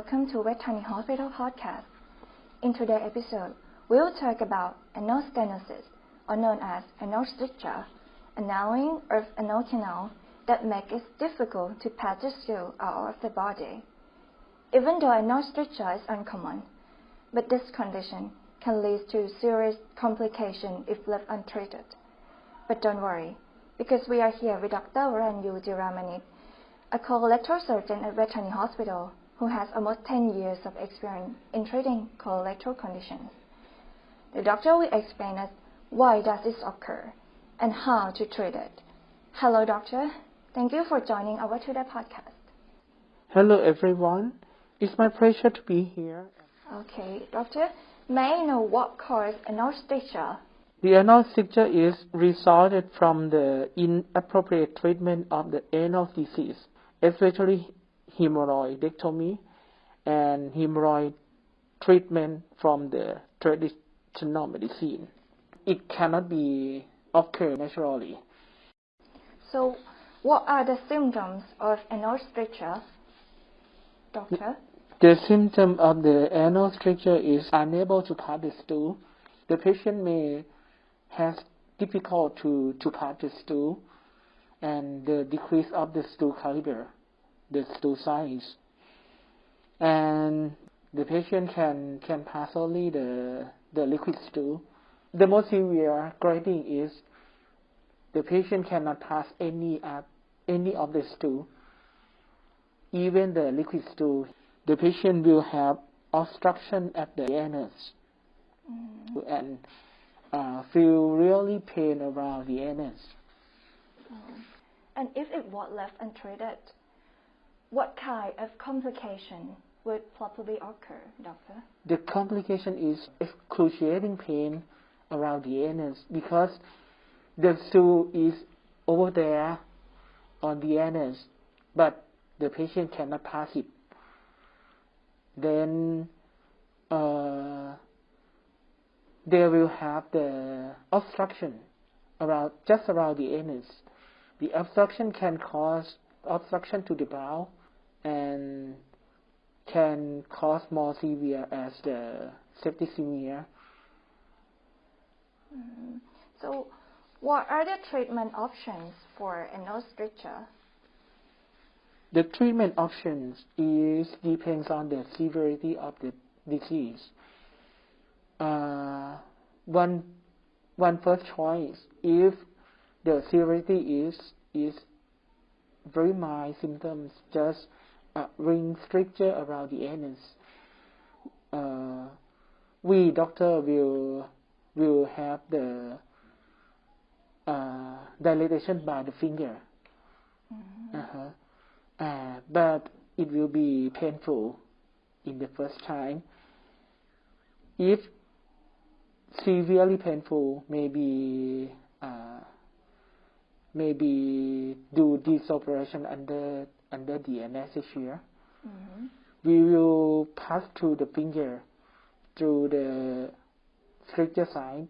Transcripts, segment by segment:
welcome to Vejthani Hospital Podcast. In today's episode, we'll talk about anal or known as anal a narrowing of anal canal that makes it difficult to pass the stool out of the body. Even though anal is uncommon, but this condition can lead to serious complications if left untreated. But don't worry, because we are here with Dr. Varanyu Diramanit, a colorectal surgeon at Vejthani Hospital who has almost 10 years of experience in treating colorectal conditions. The doctor will explain us why does this occur and how to treat it. Hello, doctor. Thank you for joining our today podcast. Hello, everyone. It's my pleasure to be here. Okay, doctor, may I know what caused stricture? The stricture is resulted from the inappropriate treatment of the anal disease, especially hemorrhoidectomy and hemorrhoid treatment from the traditional medicine. It cannot be occur naturally. So, what are the symptoms of anal stricture, doctor? The symptom of the anal stricture is unable to pass the stool. The patient may have difficult to, to pass the stool and the decrease of the stool caliber, the stool size. And the patient can, can pass only the, the liquid stool. The most severe grading is the patient cannot pass any, uh, any of the stool, even the liquid stool the patient will have obstruction at the anus Mm. and uh, feel really pain around the anus. Oh. And if it was left untreated, what kind of complication would probably occur, doctor? The complication is excruciating pain around the anus because the stool is over there on the anus, but the patient cannot pass it. Then uh, they will have the obstruction around just around the anus. The obstruction can cause obstruction to the bowel and can cause more severe as the septicemia. Mm. So, what are the treatment options for anal stricture? The treatment options is depends on the severity of the disease. Uh, one one first choice if the severity is is very mild symptoms, just a ring stricture around the anus. Uh, we doctor will will have the uh, dilatation by the finger. Mm-hmm. Uh-huh. Uh, but it will be painful in the first time. If severely painful, maybe uh, maybe do this operation under under the anesthesia. Mm-hmm. We will pass through the finger through the stricture side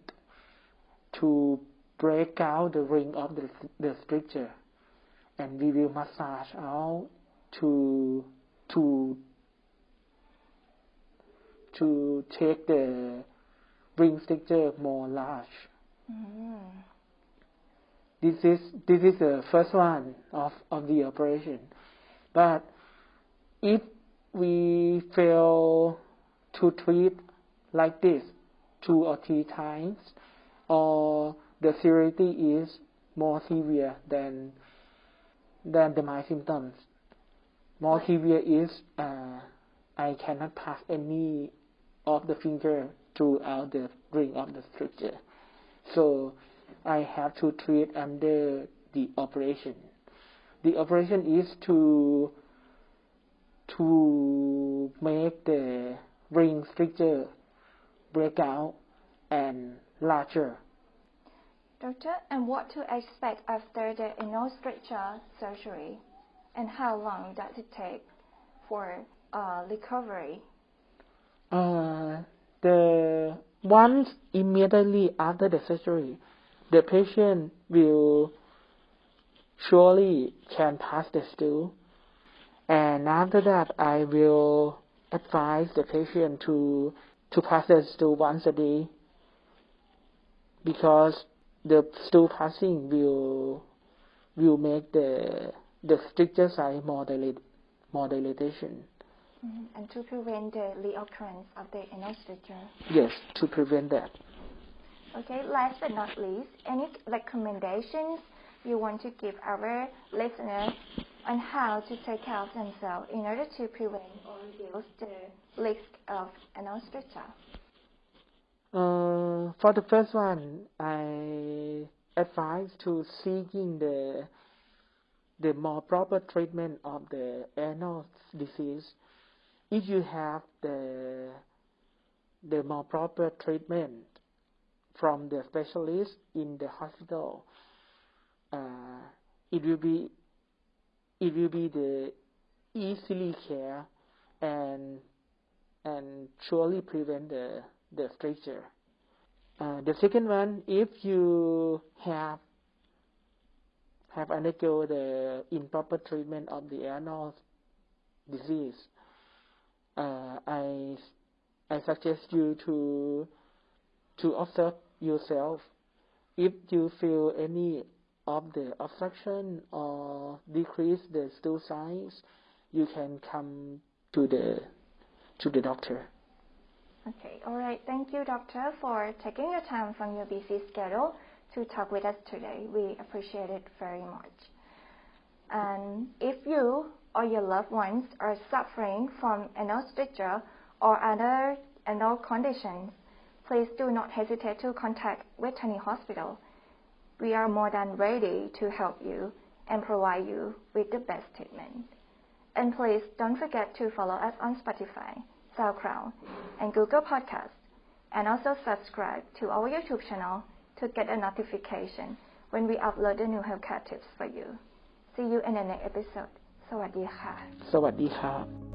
to break out the ring of the, the stricture and we will massage out to to to take the ring stricture more large. Mm. This is this is the first one of, of the operation. But if we fail to treat like this two or three times, or the severity is more severe than than the my symptoms. More severe is uh, I cannot pass any of the finger throughout the ring of the stricture. So I have to treat under the operation. The operation is to to make the ring stricture break out and larger. Doctor, and what to expect after the anal stricture surgery, and how long does it take for uh, recovery? Uh, the once immediately after the surgery, the patient will surely can pass the stool, and after that I will advise the patient to to pass the stool once a day because the stool passing will will make the the stricture size more dilate, more dilatation. Mhm. And to prevent the reoccurrence of the anal stricture. Yes, to prevent that. Okay, last but not least, any recommendations you want to give our listeners on how to take care of themselves in order to prevent or reduce the risk of anal stricture? Uh, for the first one, I advise to seeking the the more proper treatment of the anal disease. If you have the the more proper treatment from the specialist in the hospital, uh, it will be it will be the easily care and and surely prevent the the stricture. Uh, the second one, if you have have undergo the improper treatment of the anal disease, uh, I I suggest you to to observe yourself. If you feel any of the obstruction or decrease the stool size, you can come to the to the doctor. Okay, all right. Thank you, doctor, for taking your time from your busy schedule to talk with us today. We appreciate it very much. And if you or your loved ones are suffering from stricture or other anal conditions, please do not hesitate to contact Vejthani Hospital. We are more than ready to help you and provide you with the best treatment. And please don't forget to follow us on Spotify, SoundCloud, and Google Podcasts, and also subscribe to our YouTube channel to get a notification when we upload the new healthcare tips for you. See you in the next episode. สวัสดีค่ะ สวัสดีครับ